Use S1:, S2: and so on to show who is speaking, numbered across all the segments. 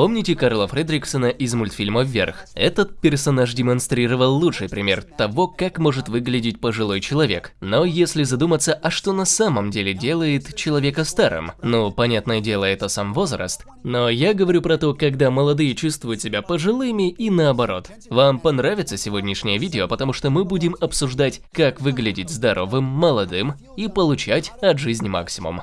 S1: Помните Карла Фредриксона из мультфильма «Вверх»? Этот персонаж демонстрировал лучший пример того, как может выглядеть пожилой человек. Но если задуматься, а что на самом деле делает человека старым? Ну, понятное дело, это сам возраст. Но я говорю про то, когда молодые чувствуют себя пожилыми и наоборот. Вам понравится сегодняшнее видео, потому что мы будем обсуждать, как выглядеть здоровым, молодым и получать от жизни максимум.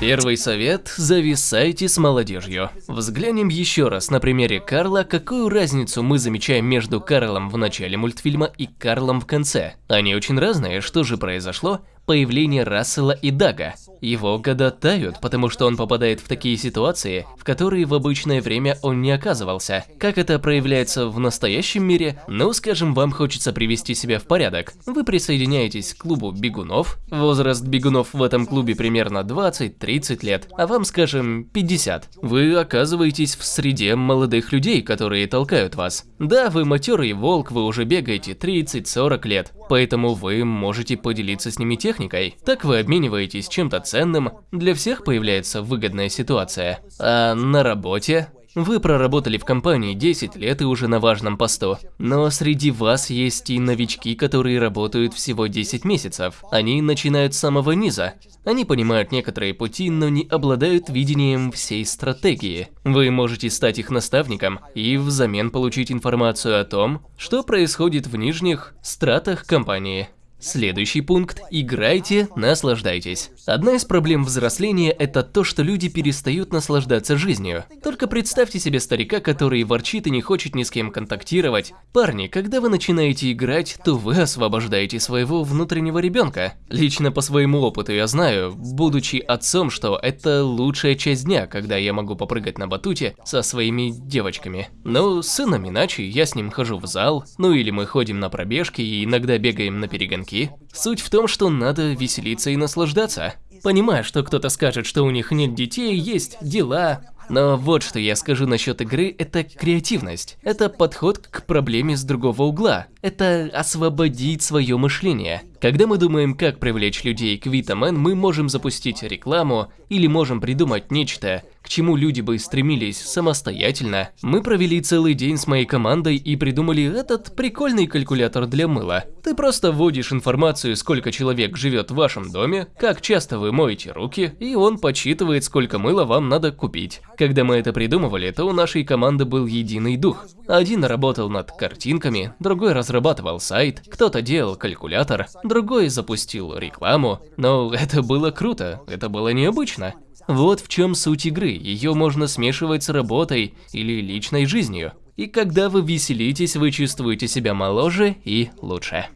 S1: Первый совет – зависайте с молодежью. Взглянем еще раз на примере Карла, какую разницу мы замечаем между Карлом в начале мультфильма и Карлом в конце. Они очень разные, что же произошло? Появление Рассела и Дага. Его года тают, потому что он попадает в такие ситуации, в которые в обычное время он не оказывался. Как это проявляется в настоящем мире? Ну, скажем, вам хочется привести себя в порядок. Вы присоединяетесь к клубу бегунов. Возраст бегунов в этом клубе примерно 20-30 лет, а вам, скажем, 50. Вы оказываетесь в среде молодых людей, которые толкают вас. Да, вы матерый волк, вы уже бегаете 30-40 лет, поэтому вы можете поделиться с ними техникой, техникой, так вы обмениваетесь чем-то ценным, для всех появляется выгодная ситуация. А на работе вы проработали в компании 10 лет и уже на важном посту. Но среди вас есть и новички, которые работают всего 10 месяцев. Они начинают с самого низа. Они понимают некоторые пути, но не обладают видением всей стратегии. Вы можете стать их наставником и взамен получить информацию о том, что происходит в нижних стратах компании. Следующий пункт – играйте, наслаждайтесь. Одна из проблем взросления – это то, что люди перестают наслаждаться жизнью. Только представьте себе старика, который ворчит и не хочет ни с кем контактировать. Парни, когда вы начинаете играть, то вы освобождаете своего внутреннего ребенка. Лично по своему опыту я знаю, будучи отцом, что это лучшая часть дня, когда я могу попрыгать на батуте со своими девочками. Но с сыном иначе, я с ним хожу в зал, ну или мы ходим на пробежки и иногда бегаем на перегонки языки. Суть в том, что надо веселиться и наслаждаться. Понимаю, что кто-то скажет, что у них нет детей, есть дела, но вот что я скажу насчет игры, это креативность. Это подход к проблеме с другого угла. Это освободить свое мышление. Когда мы думаем, как привлечь людей к Vitamin, мы можем запустить рекламу или можем придумать нечто, чему люди бы стремились самостоятельно. Мы провели целый день с моей командой и придумали этот прикольный калькулятор для мыла. Ты просто вводишь информацию, сколько человек живет в вашем доме, как часто вы моете руки, и он подсчитывает, сколько мыла вам надо купить. Когда мы это придумывали, то у нашей команды был единый дух. Один работал над картинками, другой разрабатывал сайт, кто-то делал калькулятор, другой запустил рекламу. Но это было круто, это было необычно. Вот в чем суть игры, ее можно смешивать с работой или личной жизнью. И когда вы веселитесь, вы чувствуете себя моложе и лучше.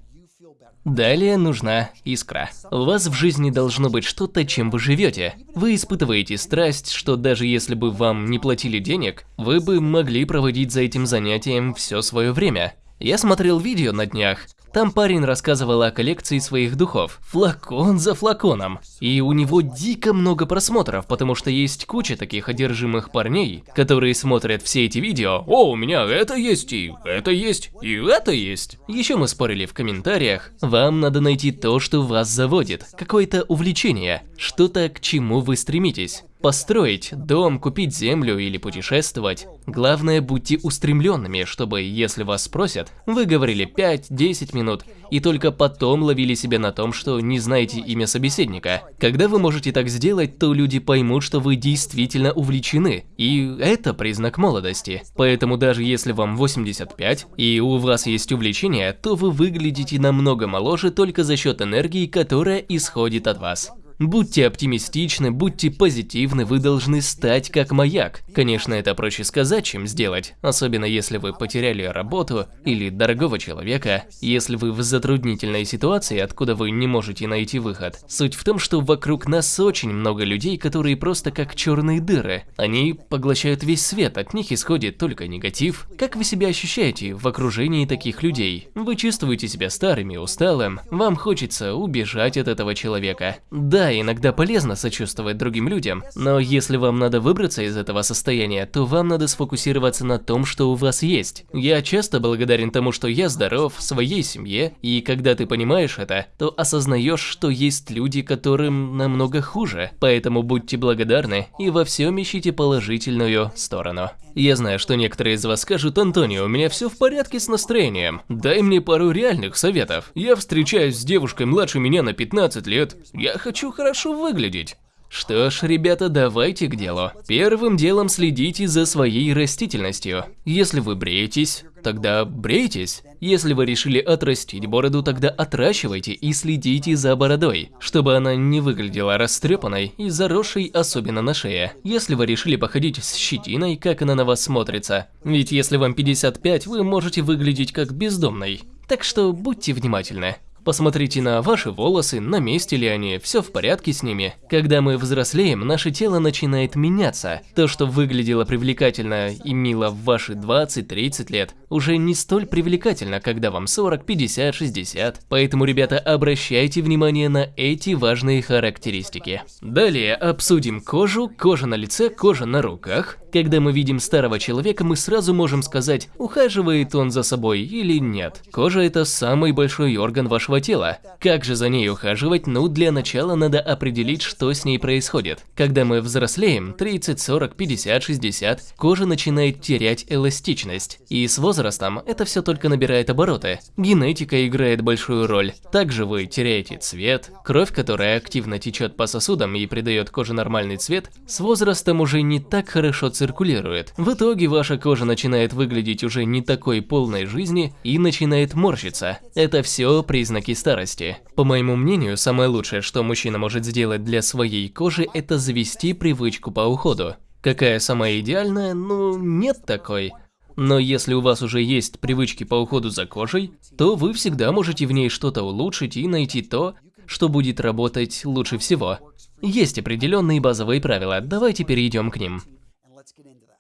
S1: Далее нужна искра. У вас в жизни должно быть что-то, чем вы живете. Вы испытываете страсть, что даже если бы вам не платили денег, вы бы могли проводить за этим занятием все свое время. Я смотрел видео на днях, там парень рассказывал о коллекции своих духов, флакон за флаконом. И у него дико много просмотров, потому что есть куча таких одержимых парней, которые смотрят все эти видео. О, у меня это есть, и это есть, и это есть. Еще мы спорили в комментариях. Вам надо найти то, что вас заводит, какое-то увлечение, что-то, к чему вы стремитесь. Построить дом, купить землю или путешествовать. Главное, будьте устремленными, чтобы, если вас спросят, вы говорили 5-10 минут, и только потом ловили себя на том, что не знаете имя собеседника. Когда вы можете так сделать, то люди поймут, что вы действительно увлечены, и это признак молодости. Поэтому даже если вам 85, и у вас есть увлечение, то вы выглядите намного моложе только за счет энергии, которая исходит от вас. Будьте оптимистичны, будьте позитивны, вы должны стать как маяк. Конечно, это проще сказать, чем сделать, особенно если вы потеряли работу или дорогого человека, если вы в затруднительной ситуации, откуда вы не можете найти выход. Суть в том, что вокруг нас очень много людей, которые просто как черные дыры. Они поглощают весь свет, от них исходит только негатив. Как вы себя ощущаете в окружении таких людей? Вы чувствуете себя старым и усталым, вам хочется убежать от этого человека. Да, Да, иногда полезно сочувствовать другим людям, но если вам надо выбраться из этого состояния, то вам надо сфокусироваться на том, что у вас есть. Я часто благодарен тому, что я здоров, своей семье, и когда ты понимаешь это, то осознаешь, что есть люди, которым намного хуже. Поэтому будьте благодарны и во всем ищите положительную сторону. Я знаю, что некоторые из вас скажут, Антонио, у меня все в порядке с настроением. Дай мне пару реальных советов. Я встречаюсь с девушкой младше меня на 15 лет. Я хочу хорошо выглядеть. Что ж, ребята, давайте к делу. Первым делом следите за своей растительностью. Если вы бреетесь, тогда брейтесь. Если вы решили отрастить бороду, тогда отращивайте и следите за бородой, чтобы она не выглядела растрепанной и заросшей, особенно на шее. Если вы решили походить с щетиной, как она на вас смотрится. Ведь если вам 55, вы можете выглядеть как бездомный. Так что будьте внимательны. Посмотрите на ваши волосы, на месте ли они, все в порядке с ними. Когда мы взрослеем, наше тело начинает меняться. То, что выглядело привлекательно и мило в ваши 20-30 лет, уже не столь привлекательно, когда вам 40, 50, 60. Поэтому, ребята, обращайте внимание на эти важные характеристики. Далее обсудим кожу, кожа на лице, кожа на руках. Когда мы видим старого человека, мы сразу можем сказать, ухаживает он за собой или нет. Кожа – это самый большой орган вашего тела. Как же за ней ухаживать? Ну, для начала надо определить, что с ней происходит. Когда мы взрослеем, 30, 40, 50, 60, кожа начинает терять эластичность. И с возрастом это все только набирает обороты. Генетика играет большую роль. Также вы теряете цвет, кровь, которая активно течет по сосудам и придает коже нормальный цвет, с возрастом уже не так хорошо циркулирует циркулирует. В итоге ваша кожа начинает выглядеть уже не такой полной жизни и начинает морщиться. Это все признаки старости. По моему мнению, самое лучшее, что мужчина может сделать для своей кожи, это завести привычку по уходу. Какая самая идеальная? Ну, нет такой. Но если у вас уже есть привычки по уходу за кожей, то вы всегда можете в ней что-то улучшить и найти то, что будет работать лучше всего. Есть определенные базовые правила, давайте перейдем к ним.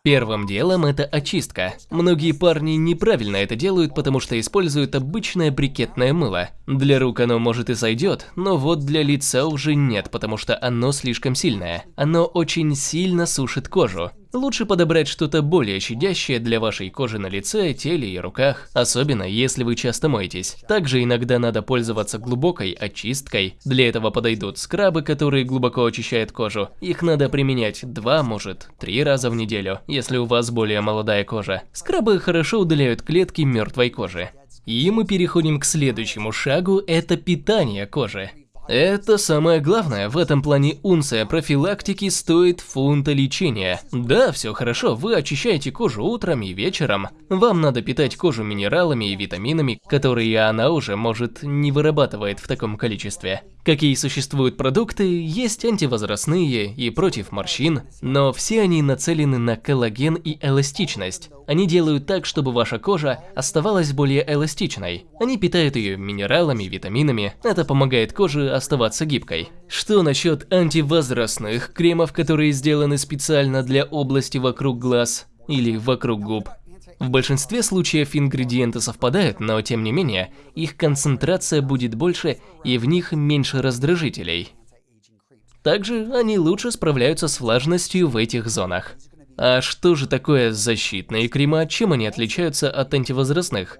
S1: Первым делом это очистка. Многие парни неправильно это делают, потому что используют обычное брикетное мыло. Для рук оно может и сойдет, но вот для лица уже нет, потому что оно слишком сильное. Оно очень сильно сушит кожу. Лучше подобрать что-то более щадящее для вашей кожи на лице, теле и руках, особенно если вы часто моетесь. Также иногда надо пользоваться глубокой очисткой. Для этого подойдут скрабы, которые глубоко очищают кожу. Их надо применять два, может, три раза в неделю, если у вас более молодая кожа. Скрабы хорошо удаляют клетки мертвой кожи. И мы переходим к следующему шагу, это питание кожи. Это самое главное, в этом плане унция профилактики стоит фунта лечения. Да, все хорошо, вы очищаете кожу утром и вечером. Вам надо питать кожу минералами и витаминами, которые она уже, может, не вырабатывает в таком количестве. Какие существуют продукты, есть антивозрастные и против морщин, но все они нацелены на коллаген и эластичность. Они делают так, чтобы ваша кожа оставалась более эластичной. Они питают ее минералами, витаминами, это помогает коже оставаться гибкой. Что насчет антивозрастных кремов, которые сделаны специально для области вокруг глаз или вокруг губ? В большинстве случаев ингредиенты совпадают, но тем не менее, их концентрация будет больше и в них меньше раздражителей. Также они лучше справляются с влажностью в этих зонах. А что же такое защитные крема, чем они отличаются от антивозрастных?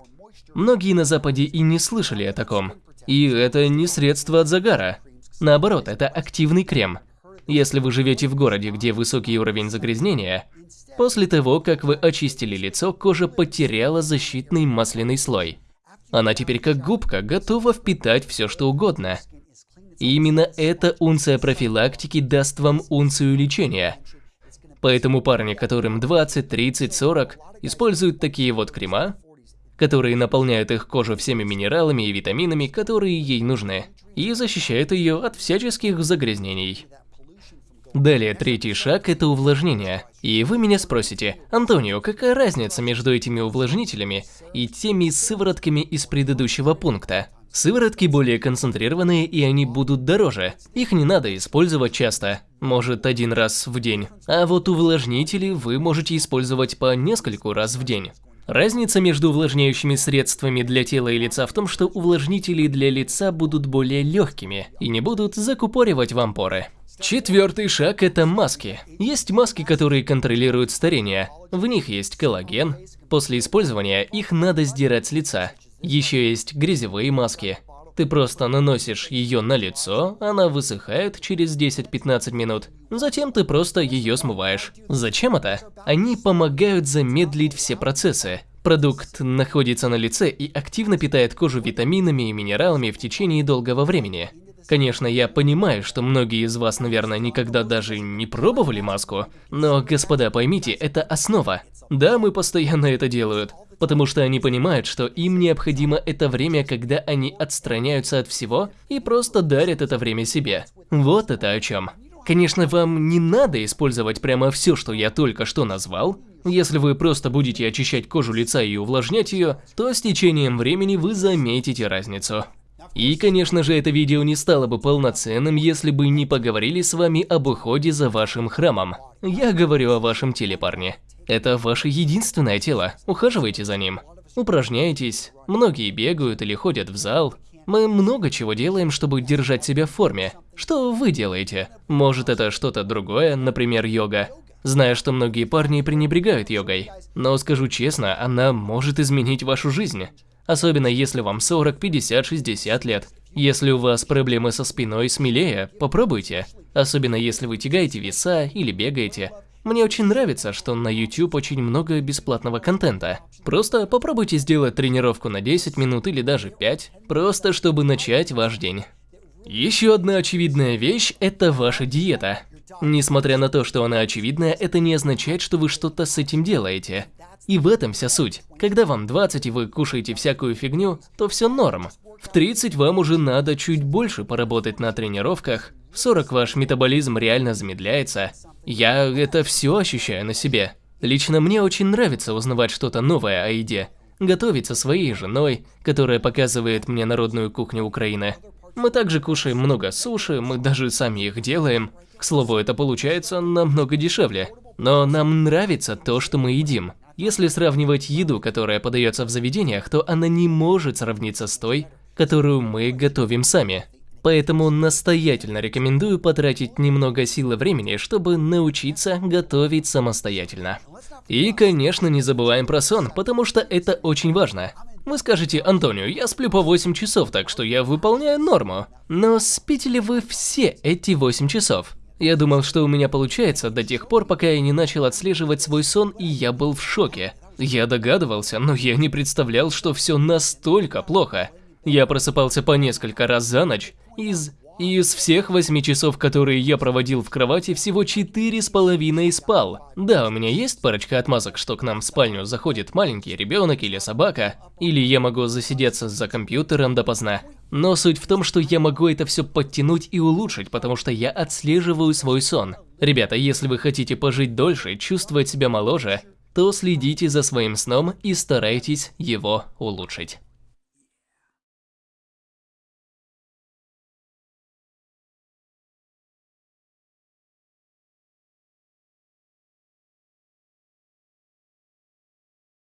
S1: Многие на Западе и не слышали о таком. И это не средство от загара. Наоборот, это активный крем. Если вы живете в городе, где высокий уровень загрязнения, после того, как вы очистили лицо, кожа потеряла защитный масляный слой. Она теперь как губка, готова впитать все что угодно. И именно эта унция профилактики даст вам унцию лечения. Поэтому парни, которым 20, 30, 40, используют такие вот крема, которые наполняют их кожу всеми минералами и витаминами, которые ей нужны, и защищают ее от всяческих загрязнений. Далее, третий шаг – это увлажнение. И вы меня спросите, Антонио, какая разница между этими увлажнителями и теми сыворотками из предыдущего пункта? Сыворотки более концентрированные и они будут дороже. Их не надо использовать часто, может один раз в день. А вот увлажнители вы можете использовать по нескольку раз в день. Разница между увлажняющими средствами для тела и лица в том, что увлажнители для лица будут более легкими и не будут закупоривать вам поры. Четвертый шаг – это маски. Есть маски, которые контролируют старение. В них есть коллаген. После использования их надо сдирать с лица. Еще есть грязевые маски. Ты просто наносишь ее на лицо, она высыхает через 10-15 минут. Затем ты просто ее смываешь. Зачем это? Они помогают замедлить все процессы. Продукт находится на лице и активно питает кожу витаминами и минералами в течение долгого времени. Конечно, я понимаю, что многие из вас, наверное, никогда даже не пробовали маску, но, господа, поймите, это основа. Да, мы постоянно это делают, потому что они понимают, что им необходимо это время, когда они отстраняются от всего и просто дарят это время себе. Вот это о чем. Конечно, вам не надо использовать прямо все, что я только что назвал. Если вы просто будете очищать кожу лица и увлажнять ее, то с течением времени вы заметите разницу. И, конечно же, это видео не стало бы полноценным, если бы не поговорили с вами об уходе за вашим храмом. Я говорю о вашем теле, парни. Это ваше единственное тело, ухаживайте за ним. Упражняйтесь, многие бегают или ходят в зал. Мы много чего делаем, чтобы держать себя в форме. Что вы делаете? Может это что-то другое, например, йога? Знаю, что многие парни пренебрегают йогой, но скажу честно, она может изменить вашу жизнь. Особенно если вам 40, 50, 60 лет. Если у вас проблемы со спиной, смелее, попробуйте. Особенно если вы тягаете веса или бегаете. Мне очень нравится, что на YouTube очень много бесплатного контента. Просто попробуйте сделать тренировку на 10 минут или даже 5, просто чтобы начать ваш день. Еще одна очевидная вещь – это ваша диета. Несмотря на то, что она очевидная, это не означает, что вы что-то с этим делаете. И в этом вся суть. Когда вам 20 и вы кушаете всякую фигню, то все норм. В 30 вам уже надо чуть больше поработать на тренировках, в 40 ваш метаболизм реально замедляется. Я это все ощущаю на себе. Лично мне очень нравится узнавать что-то новое о еде. Готовить со своей женой, которая показывает мне народную кухню Украины. Мы также кушаем много суши, мы даже сами их делаем. К слову, это получается намного дешевле. Но нам нравится то, что мы едим. Если сравнивать еду, которая подается в заведениях, то она не может сравниться с той, которую мы готовим сами. Поэтому настоятельно рекомендую потратить немного сил и времени, чтобы научиться готовить самостоятельно. И, конечно, не забываем про сон, потому что это очень важно. Вы скажете, Антонио, я сплю по 8 часов, так что я выполняю норму. Но спите ли вы все эти 8 часов? Я думал, что у меня получается до тех пор, пока я не начал отслеживать свой сон, и я был в шоке. Я догадывался, но я не представлял, что все настолько плохо. Я просыпался по несколько раз за ночь. Из... Из всех восьми часов, которые я проводил в кровати, всего четыре с половиной спал. Да, у меня есть парочка отмазок, что к нам в спальню заходит маленький ребенок или собака, или я могу засидеться за компьютером допоздна. Но суть в том, что я могу это все подтянуть и улучшить, потому что я отслеживаю свой сон. Ребята, если вы хотите пожить дольше, чувствовать себя моложе, то следите за своим сном и старайтесь его улучшить.